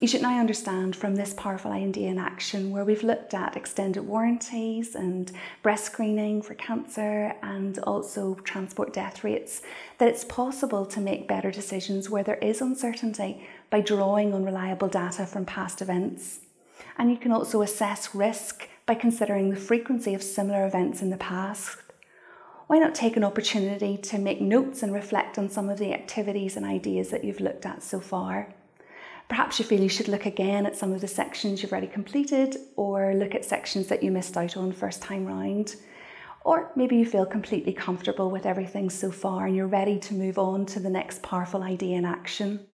You should now understand from this powerful idea in action where we've looked at extended warranties and breast screening for cancer and also transport death rates that it's possible to make better decisions where there is uncertainty by drawing on reliable data from past events. And you can also assess risk by considering the frequency of similar events in the past. Why not take an opportunity to make notes and reflect on some of the activities and ideas that you've looked at so far? Perhaps you feel you should look again at some of the sections you've already completed or look at sections that you missed out on first time round. Or maybe you feel completely comfortable with everything so far and you're ready to move on to the next powerful idea in action.